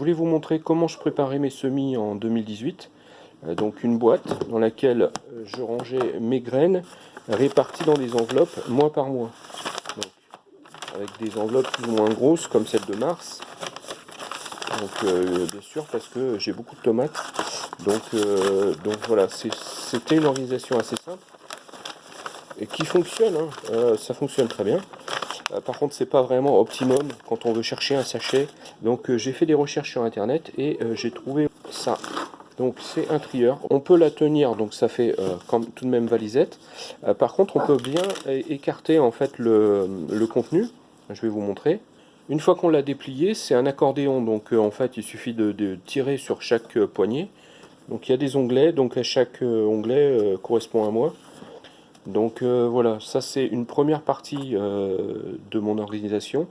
Je voulais vous montrer comment je préparais mes semis en 2018. Euh, donc une boîte dans laquelle euh, je rangeais mes graines réparties dans des enveloppes mois par mois. avec des enveloppes plus ou moins grosses comme celle de mars. Euh, bien sûr parce que j'ai beaucoup de tomates. Donc, donc voilà, c'était une organisation assez simple et qui fonctionne. Hein. ça fonctionne très bien. Par contre, c'est pas vraiment optimum quand on veut chercher un sachet. Donc j'ai fait des recherches sur internet et j'ai trouvé ça. Donc c'est un trieur. On peut la tenir, donc ça fait euh, comme tout de même valisette. Euh, par contre, on peut bien écarter en fait le, contenu. Je vais vous montrer. Une fois qu'on l'a déplié, c'est un accordéon. Donc euh, en fait, il suffit de, tirer sur chaque poignée. Donc il y a des onglets. Donc à chaque onglet correspond à moi. Donc voilà, ça c'est une première partie de mon organisation.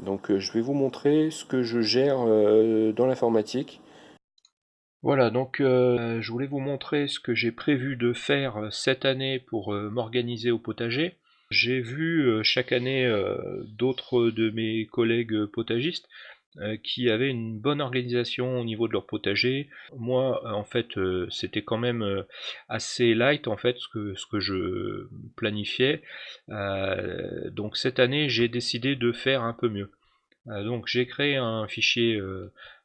Donc je vais vous montrer ce que je gère dans l'informatique. Voilà, donc euh, je voulais vous montrer ce que j'ai prévu de faire euh, cette année pour euh, m'organiser au potager. J'ai vu chaque année d'autres de mes collègues potagistes qui avaient une bonne organisation au niveau de leur potager. Moi, en fait, c'était quand même assez light en fait ce que, je planifiais. donc cette année, j'ai décidé de faire un peu mieux. donc j'ai créé un fichier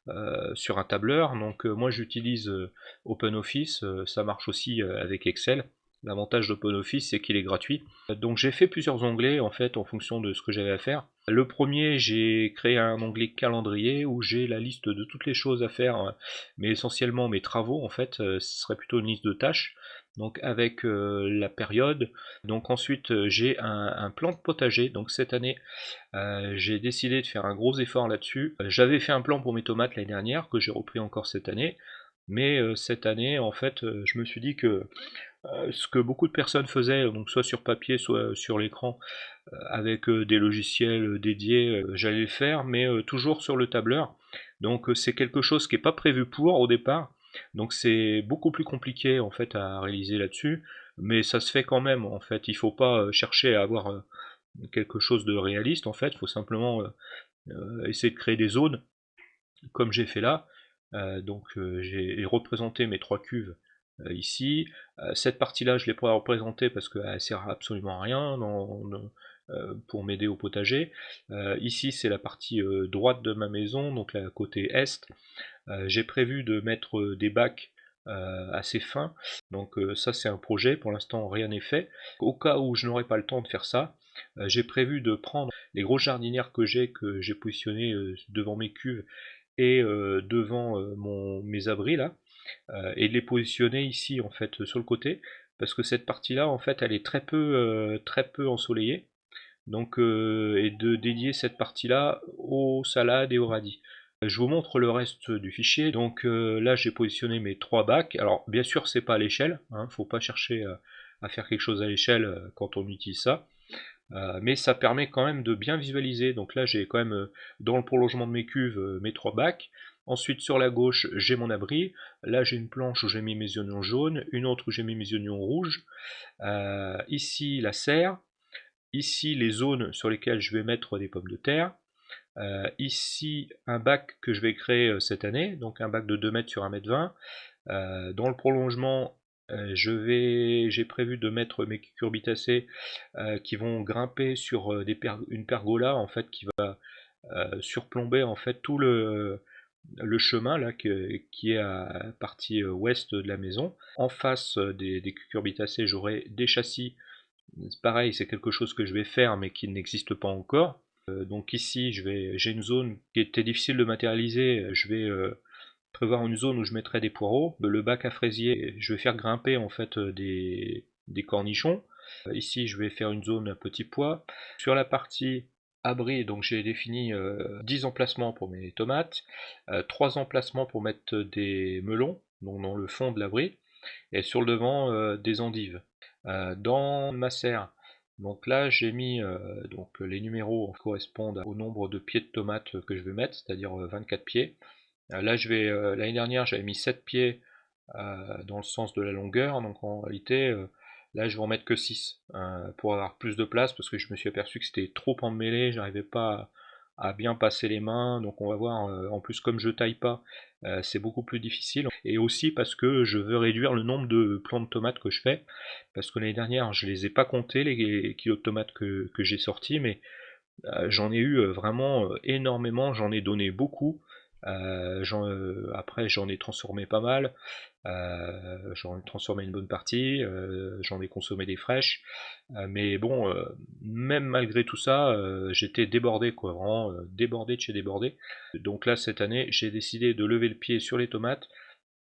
euh, sur un tableur. Donc euh, moi j'utilise euh, OpenOffice, ça marche aussi avec Excel. L'avantage d'OpenOffice c'est qu'il est gratuit. Donc j'ai fait plusieurs onglets en fait en fonction de ce que j'avais à faire. Le premier j'ai créé un onglet calendrier où j'ai la liste de toutes les choses à faire, mais essentiellement mes travaux en fait, ce serait plutôt une liste de tâches donc avec euh, la période. Donc ensuite euh, j'ai un, plan de potager, donc cette année euh, j'ai décidé de faire un gros effort là-dessus. J'avais fait un plan pour mes tomates l'année dernière, que j'ai repris encore cette année, mais cette année en fait je me suis dit que ce que beaucoup de personnes faisaient, donc soit sur papier, soit sur l'écran, avec des logiciels dédiés, j'allais le faire, mais toujours sur le tableur. Donc c'est quelque chose qui n'est pas prévu pour au départ, donc c'est beaucoup plus compliqué en fait à réaliser là-dessus, mais ça se fait quand même en fait. Il faut pas euh, chercher à avoir euh, quelque chose de réaliste en fait, il faut simplement euh, essayer de créer des zones comme j'ai fait là. donc j'ai représenté mes trois cuves ici. cette partie-là, je ne l'ai pas représentée parce qu'elle sert absolument à rien pour m'aider au potager. ici, c'est la partie droite de ma maison, donc la côté est. Euh, j'ai prévu de mettre euh, des bacs euh, assez fins, donc ça c'est un projet, pour l'instant rien n'est fait. Au cas où je n'aurai pas le temps de faire ça, j'ai prévu de prendre les grosses jardinières que j'ai, que j'ai positionnées devant mes cuves et devant mes abris là, et de les positionner ici en fait sur le côté, parce que cette partie là en fait elle est très peu, très peu ensoleillée, donc et de dédier cette partie là aux salades et aux radis. Je vous montre le reste du fichier. Donc euh, là, j'ai positionné mes trois bacs. Alors, bien sûr, c'est pas à l'échelle. Hein. faut pas chercher euh, à faire quelque chose à l'échelle euh, quand on utilise ça. mais ça permet quand même de bien visualiser. Donc là, j'ai quand même, dans le prolongement de mes cuves, mes trois bacs. Ensuite, sur la gauche, j'ai mon abri. Là, j'ai une planche où j'ai mis mes oignons jaunes, une autre où j'ai mis mes oignons rouges. ici, la serre. Ici, les zones sur lesquelles je vais mettre des pommes de terre. Euh, ici, un bac que je vais créer euh, cette année, donc un bac de 2 mètres sur 1 mètre 20. Euh, dans le prolongement, j'ai prévu de mettre mes cucurbitacées qui vont grimper sur une pergola en fait qui va surplomber en fait tout le, le chemin là qui est à partie ouest de la maison. En face des, des cucurbitacées, j'aurai des châssis. Pareil, c'est quelque chose que je vais faire mais qui n'existe pas encore. Euh, donc ici, j'ai une zone qui était difficile de matérialiser. Je vais euh, prévoir une zone où je mettrai des poireaux. Le bac à fraisier, je vais faire grimper en fait euh, des, cornichons. Ici, je vais faire une zone à petits pois. Sur la partie abri, donc j'ai défini 10 emplacements pour mes tomates, 3 emplacements pour mettre des melons, donc dans le fond de l'abri, et sur le devant des endives. dans ma serre, donc là j'ai mis euh, donc les numéros correspondent au nombre de pieds de tomates que je vais mettre, c'est-à-dire 24 euh, pieds. Euh, là je vais l'année dernière j'avais mis 7 pieds dans le sens de la longueur, donc en réalité là je vais en mettre que 6 pour avoir plus de place parce que je me suis aperçu que c'était trop emmêlé, j'arrivais pas à bien passer les mains, donc on va voir, en plus comme je taille pas, c'est beaucoup plus difficile, et aussi parce que je veux réduire le nombre de plants de tomates que je fais, parce que l'année dernière je les ai pas comptés les kilos de tomates que, que j'ai sortis, mais j'en ai eu vraiment énormément, j'en ai donné beaucoup, euh, euh, après, j'en ai transformé pas mal. Euh, j'en ai transformé une bonne partie. j'en ai consommé des fraîches. mais bon, même malgré tout ça, j'étais débordé, quoi. Vraiment débordé de chez débordé. Donc là, cette année, j'ai décidé de lever le pied sur les tomates.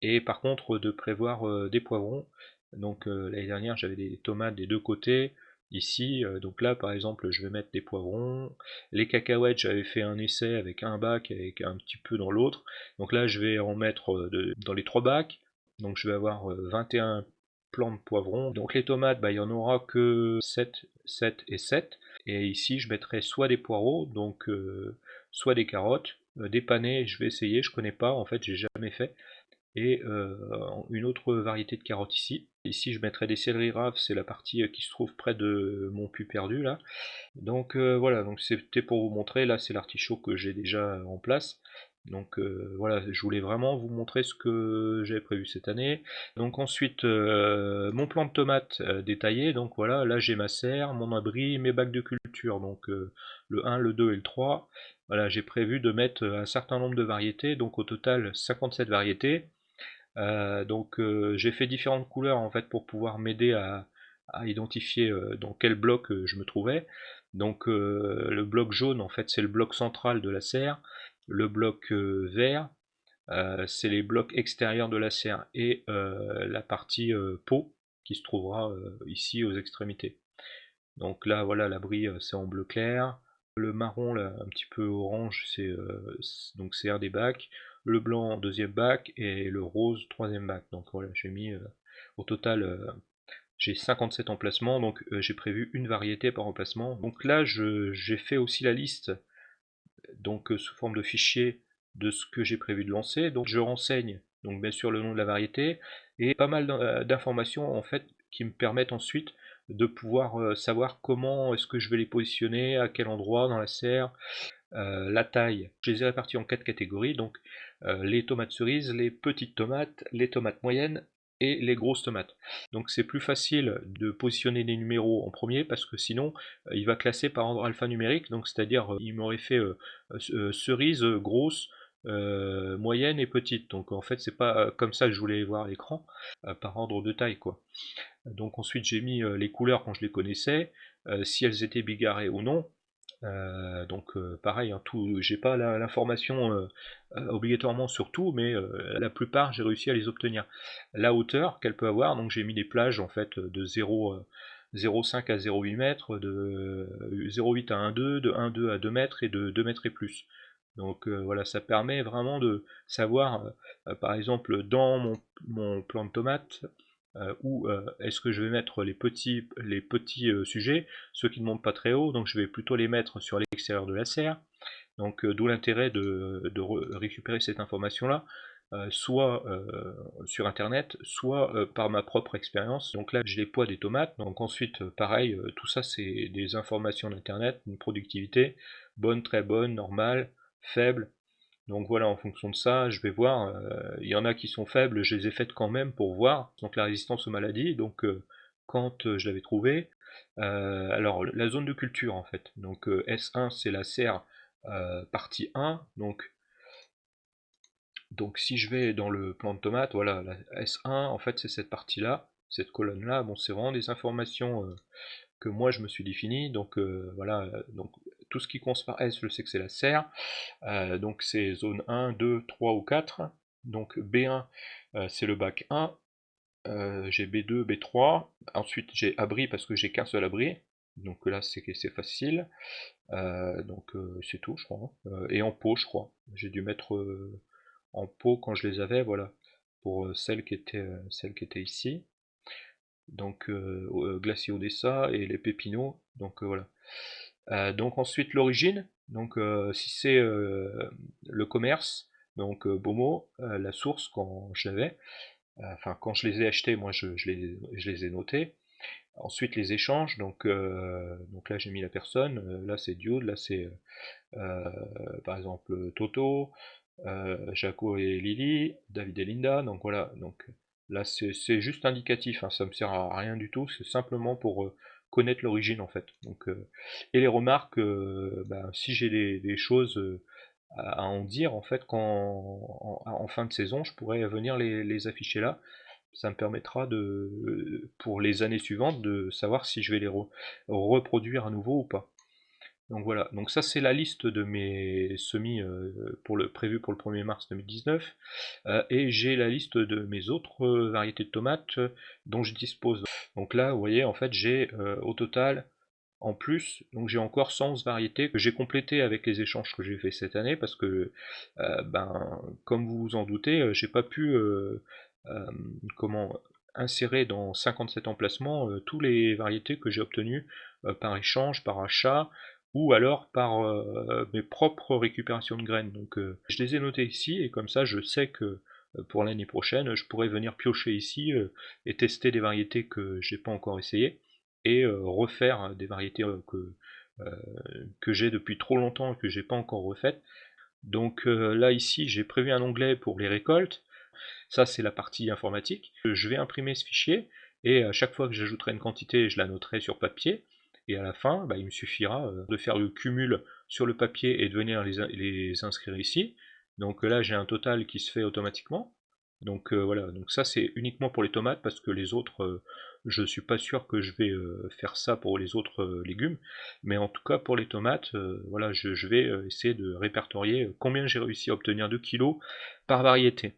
Et par contre, de prévoir des poivrons. Donc l'année dernière, j'avais des tomates des deux côtés ici. Euh, donc là, par exemple, je vais mettre des poivrons. Les cacahuètes, j'avais fait un essai avec un bac et un petit peu dans l'autre. Donc là, je vais en mettre euh, dans les trois bacs. Donc je vais avoir 21 euh, plants de poivrons. Donc les tomates, bah, il n'y en aura que 7, 7 et 7. Et ici, je mettrai soit des poireaux, donc soit des carottes, des panais, je vais essayer, je connais pas, en fait, j'ai jamais fait et euh, une autre variété de carottes ici. Ici je mettrai des céleri raves, c'est la partie euh, qui se trouve près de mon pu perdu là. Donc euh, voilà, donc c'était pour vous montrer, là c'est l'artichaut que j'ai déjà en place. Donc voilà, je voulais vraiment vous montrer ce que j'avais prévu cette année. Donc ensuite, mon plan de tomates détaillé. Donc voilà, là j'ai ma serre, mon abri, mes bacs de culture. Donc le 1, le 2 et le 3. Voilà, j'ai prévu de mettre un certain nombre de variétés. Donc au total 57 variétés. Euh, donc euh, j'ai fait différentes couleurs en fait pour pouvoir m'aider à, identifier euh, dans quel bloc je me trouvais. Donc le bloc jaune en fait c'est le bloc central de la serre, le bloc vert c'est les blocs extérieurs de la serre et la partie peau qui se trouvera ici aux extrémités. Donc là voilà l'abri c'est en bleu clair, le marron là un petit peu orange c'est donc des bacs, le blanc deuxième bac et le rose troisième bac. Donc voilà, j'ai mis euh, au total euh, j'ai 57 emplacements, donc euh, j'ai prévu une variété par emplacement. Donc là j'ai fait aussi la liste donc sous forme de fichier de ce que j'ai prévu de lancer. Donc je renseigne donc bien sûr le nom de la variété et pas mal d'informations en fait qui me permettent ensuite de pouvoir savoir comment est-ce que je vais les positionner, à quel endroit dans la serre, la taille. Je les ai répartis en quatre catégories, donc les tomates cerises, les petites tomates, les tomates moyennes et les grosses tomates. Donc c'est plus facile de positionner les numéros en premier parce que sinon euh, il va classer par ordre alphanumérique, donc c'est-à-dire euh, il m'aurait fait cerise, grosse, moyenne et petite. Donc en fait c'est pas comme ça que je voulais voir l'écran, par ordre de taille quoi. Donc ensuite j'ai mis les couleurs quand je les connaissais, si elles étaient bigarrées ou non. Euh, donc euh, pareil, hein, tout, j'ai pas l'information euh, obligatoirement sur tout, mais la plupart j'ai réussi à les obtenir. La hauteur qu'elle peut avoir, donc j'ai mis des plages en fait de 0 0,5 à 0,8 mètres, de 0,8 à 1,2, de 1,2 à 2 mètres et de 2 mètres et plus. Donc voilà, ça permet vraiment de savoir, par exemple, dans mon, mon plan de tomate, euh, ou euh, est-ce que je vais mettre les petits, les petits euh, sujets, ceux qui ne montent pas très haut, donc je vais plutôt les mettre sur l'extérieur de la serre. Donc d'où l'intérêt de, récupérer cette information-là, soit sur internet, soit par ma propre expérience. Donc là j'ai les poids des tomates, donc ensuite pareil, tout ça c'est des informations d'internet, une productivité, bonne, très bonne, normale, faible, donc voilà, en fonction de ça, je vais voir. Euh, il y en a qui sont faibles, je les ai faites quand même pour voir. Donc la résistance aux maladies, donc euh, quand euh, je l'avais trouvé. alors la zone de culture en fait. Donc S1 c'est la serre partie 1. Donc, donc si je vais dans le plan de tomate, voilà, la S1 en fait c'est cette partie-là, cette colonne-là. Bon c'est vraiment des informations que moi je me suis défini. Donc voilà, tout ce qui commence par S, je sais que c'est la serre. Euh, donc c'est zone 1, 2, 3 ou 4. Donc B1, euh, c'est le bac 1. Euh, j'ai B2, B3. Ensuite j'ai abri parce que j'ai qu'un seul abri. Donc là c'est facile. donc c'est tout je crois. Hein. et en pot je crois. J'ai dû mettre en pot quand je les avais, voilà. Pour celles qui étaient, celles qui étaient ici. Donc Glacier Odessa et les Pépinots. Donc voilà. Euh, donc ensuite l'origine, donc euh, si c'est euh, le commerce, donc Bomo, la source quand j'avais, enfin quand je les ai achetés, moi je, les, je les, ai notés. Ensuite les échanges, donc, donc là j'ai mis la personne, là c'est Dude, là c'est par exemple Toto, Jaco et Lily, David et Linda, donc voilà, donc là c'est juste indicatif, hein, ça me sert à rien du tout, c'est simplement pour connaître l'origine en fait. Donc, et les remarques, ben, si j'ai des, choses à, en dire en fait quand en, fin de saison, je pourrais venir les, afficher là. Ça me permettra de, pour les années suivantes de savoir si je vais les reproduire à nouveau ou pas. Donc voilà, donc ça c'est la liste de mes semis pour le, prévus pour le 1er mars 2019, et j'ai la liste de mes autres variétés de tomates dont je dispose. Donc là, vous voyez, en fait, j'ai au total, en plus, donc j'ai encore 111 variétés que j'ai complétées avec les échanges que j'ai fait cette année, parce que, ben, comme vous vous en doutez, j'ai pas pu, comment, insérer dans 57 emplacements tous les variétés que j'ai obtenues par échange, par achat, ou alors par mes propres récupérations de graines. Donc je les ai notées ici, et comme ça je sais que pour l'année prochaine, je pourrais venir piocher ici et tester des variétés que j'ai pas encore essayées et refaire des variétés que, que j'ai depuis trop longtemps et que j'ai pas encore refaites. Donc là ici j'ai prévu un onglet pour les récoltes. Ça c'est la partie informatique. Je vais imprimer ce fichier et à chaque fois que j'ajouterai une quantité, je la noterai sur papier. Et à la fin, bah, il me suffira de faire le cumul sur le papier et de venir les, inscrire ici. Donc là j'ai un total qui se fait automatiquement. Donc voilà, donc ça c'est uniquement pour les tomates parce que les autres, je ne suis pas sûr que je vais faire ça pour les autres légumes. Mais en tout cas pour les tomates, voilà, je, vais essayer de répertorier combien j'ai réussi à obtenir de kilos par variété.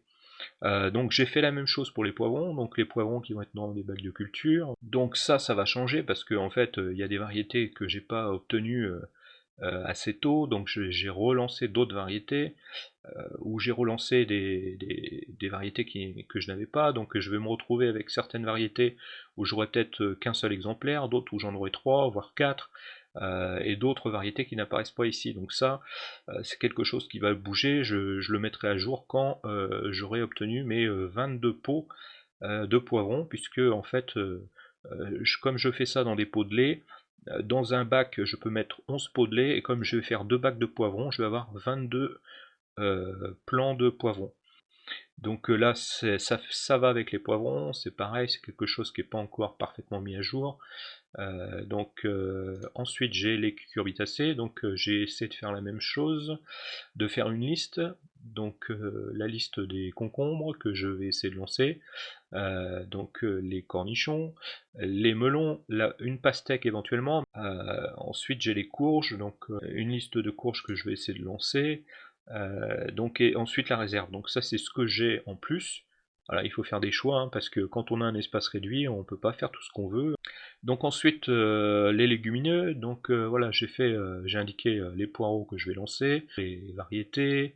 Donc j'ai fait la même chose pour les poivrons, donc les poivrons qui vont être dans des bacs de culture. Donc ça, ça va changer parce qu'en en fait, il y a des variétés que j'ai pas obtenues euh, assez tôt, donc j'ai relancé d'autres variétés, euh, ou j'ai relancé des, variétés que je n'avais pas, donc je vais me retrouver avec certaines variétés où j'aurai peut-être euh, qu'un seul exemplaire, d'autres où j'en aurai trois, voire quatre, et d'autres variétés qui n'apparaissent pas ici. Donc ça, c'est quelque chose qui va bouger, je, le mettrai à jour quand j'aurai obtenu mes 22 pots de poivrons, puisque en fait, comme je fais ça dans des pots de lait, euh, dans un bac, je peux mettre 11 pots de lait, et comme je vais faire deux bacs de poivrons, je vais avoir 22 euh, plants de poivrons. Donc euh, là, ça, va avec les poivrons, c'est pareil, c'est quelque chose qui n'est pas encore parfaitement mis à jour. Donc ensuite j'ai les cucurbitacées, donc j'ai essayé de faire la même chose, de faire une liste, donc la liste des concombres que je vais essayer de lancer, euh, donc euh, les cornichons, les melons, une pastèque éventuellement. Euh, ensuite j'ai les courges, donc une liste de courges que je vais essayer de lancer. donc et ensuite la réserve. Donc ça c'est ce que j'ai en plus. Il faut faire des choix, hein, parce que quand on a un espace réduit, on ne peut pas faire tout ce qu'on veut. Donc ensuite, euh, les légumineux, donc euh, voilà, j'ai euh, indiqué les poireaux que je vais lancer, les variétés,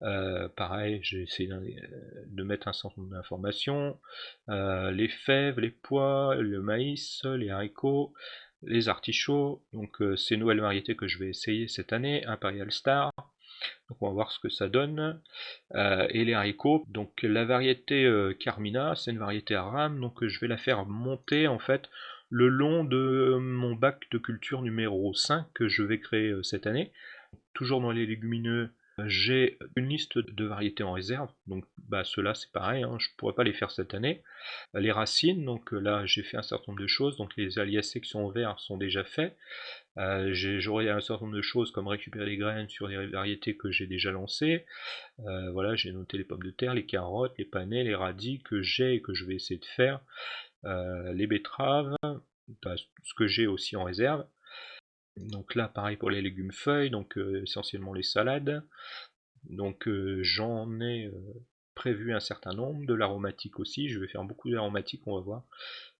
pareil, j'ai essayé de mettre un certain nombre d'informations, les fèves, les pois, le maïs, les haricots, les artichauts, donc ces nouvelles variétés que je vais essayer cette année, Imperial Star, donc on va voir ce que ça donne. Euh, et les haricots, donc la variété euh, Carmina, c'est une variété à rame, donc je vais la faire monter en fait le long de mon bac de culture numéro 5 que je vais créer euh, cette année. Toujours dans les légumineux, j'ai une liste de variétés en réserve, donc bah, ceux-là c'est pareil, hein, je ne pourrais pas les faire cette année. Les racines, donc là j'ai fait un certain nombre de choses, donc les aliacées qui sont en vert sont déjà faits. Euh, j'aurai un certain nombre de choses comme récupérer les graines sur des variétés que j'ai déjà lancées. Euh, voilà, j'ai noté les pommes de terre, les carottes, les panais, les radis que j'ai et que je vais essayer de faire. Euh, les betteraves, bah, ce que j'ai aussi en réserve. Donc là, pareil pour les légumes feuilles, donc essentiellement les salades. Donc j'en ai prévu un certain nombre, de l'aromatique aussi, je vais faire beaucoup d'aromatique, on va voir.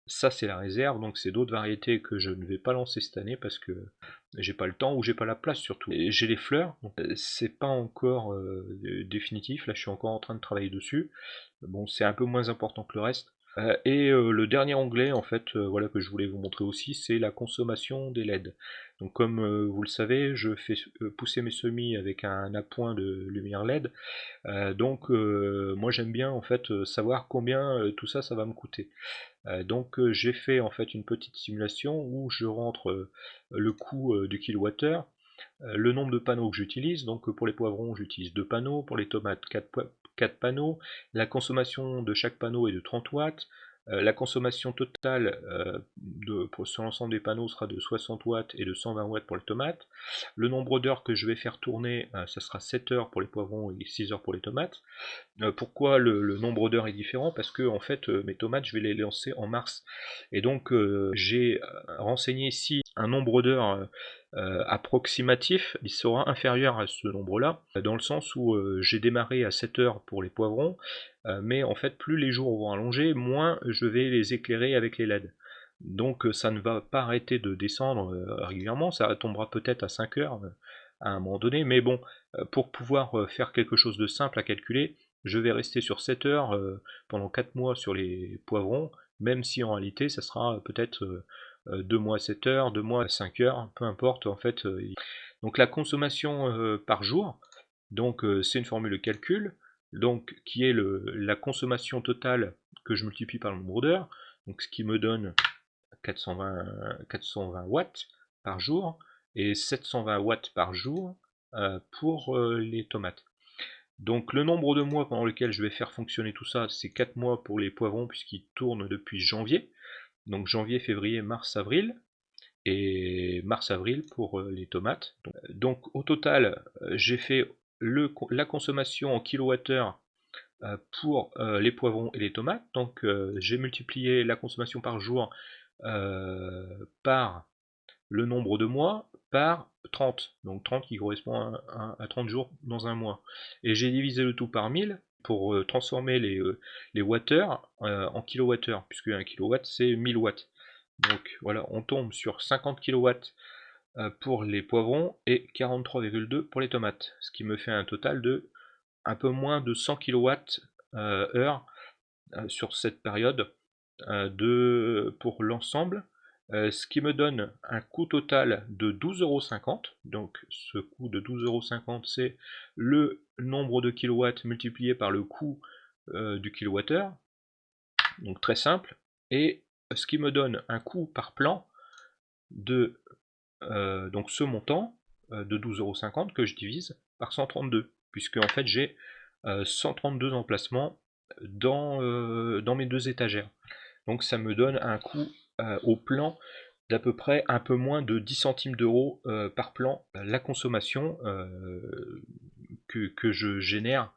Ça c'est la réserve, donc c'est d'autres variétés que je ne vais pas lancer cette année parce que j'ai pas le temps ou j'ai pas la place surtout. J'ai les fleurs, euh, c'est pas encore euh, définitif, là je suis encore en train de travailler dessus. Bon c'est un peu moins important que le reste. Euh, et euh, le dernier onglet en fait euh, voilà que je voulais vous montrer aussi c'est la consommation des LED. Donc comme vous le savez je fais pousser mes semis avec un appoint de lumière LED. donc moi j'aime bien en fait savoir combien tout ça ça va me coûter. donc j'ai fait en fait une petite simulation où je rentre le coût du kilowattheure, le nombre de panneaux que j'utilise, donc pour les poivrons j'utilise 2 panneaux, pour les tomates 4, 4 panneaux. La consommation de chaque panneau est de 30 watts. Euh, la consommation totale euh, de, sur l'ensemble des panneaux sera de 60 watts et de 120 watts pour les tomates. Le nombre d'heures que je vais faire tourner, euh, ça sera 7 heures pour les poivrons et 6 heures pour les tomates. pourquoi le, nombre d'heures est différent? Parce que en fait mes tomates je vais les lancer en mars. Et donc j'ai renseigné ici un nombre d'heures approximatif, il sera inférieur à ce nombre-là, dans le sens où j'ai démarré à 7 heures pour les poivrons euh, mais en fait plus les jours vont allonger, moins je vais les éclairer avec les LED. Donc euh, ça ne va pas arrêter de descendre euh, régulièrement, ça tombera peut-être à 5 heures à un moment donné, mais bon, pour pouvoir faire quelque chose de simple à calculer, je vais rester sur 7 heures pendant 4 mois sur les poivrons, même si en réalité ça sera peut-être 2 mois 7 heures, 2 mois 5 heures, peu importe en fait. Donc la consommation par jour, donc c'est une formule de calcul, donc qui est la consommation totale que je multiplie par le nombre d'heures, ce qui me donne 420, 420 watts par jour et 720 watts par jour euh, pour euh, les tomates. Donc le nombre de mois pendant lequel je vais faire fonctionner tout ça, c'est 4 mois pour les poivrons puisqu'ils tournent depuis janvier. Donc janvier, février, mars, avril. Et mars-avril pour euh, les tomates. Donc au total, j'ai fait la consommation en kilowattheure euh, pour euh, les poivrons et les tomates. Donc euh, j'ai multiplié la consommation par jour par le nombre de mois par 30. Donc 30 qui correspond à, 30 jours dans un mois. Et j'ai divisé le tout par 1000 pour transformer les, les en kilowattheures, puisque un kilowatt c'est 1000 watts. Donc voilà, on tombe sur 50 kilowatts euh, pour les poivrons et 43,2 pour les tomates, ce qui me fait un total de un peu moins de 100 kWh euh, sur cette période euh, de, pour l'ensemble, ce qui me donne un coût total de 12,50€. Donc ce coût de 12,50€ c'est le nombre de kilowatts multiplié par le coût du kilowattheure. Donc très simple. Et ce qui me donne un coût par plan de euh, donc ce montant euh, de 12,50€ que je divise par 132, puisque en fait j'ai 132 euh, emplacements dans mes deux étagères. Donc ça me donne un coût au plan d'à peu près un peu moins de 10 centimes d'euros par plan la consommation que, je génère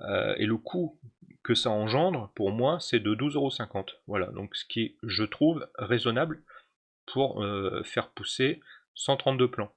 et le coût que ça engendre pour moi c'est de 12,50€. Voilà, donc ce qui est je trouve raisonnable pour euh, faire pousser 132 plants.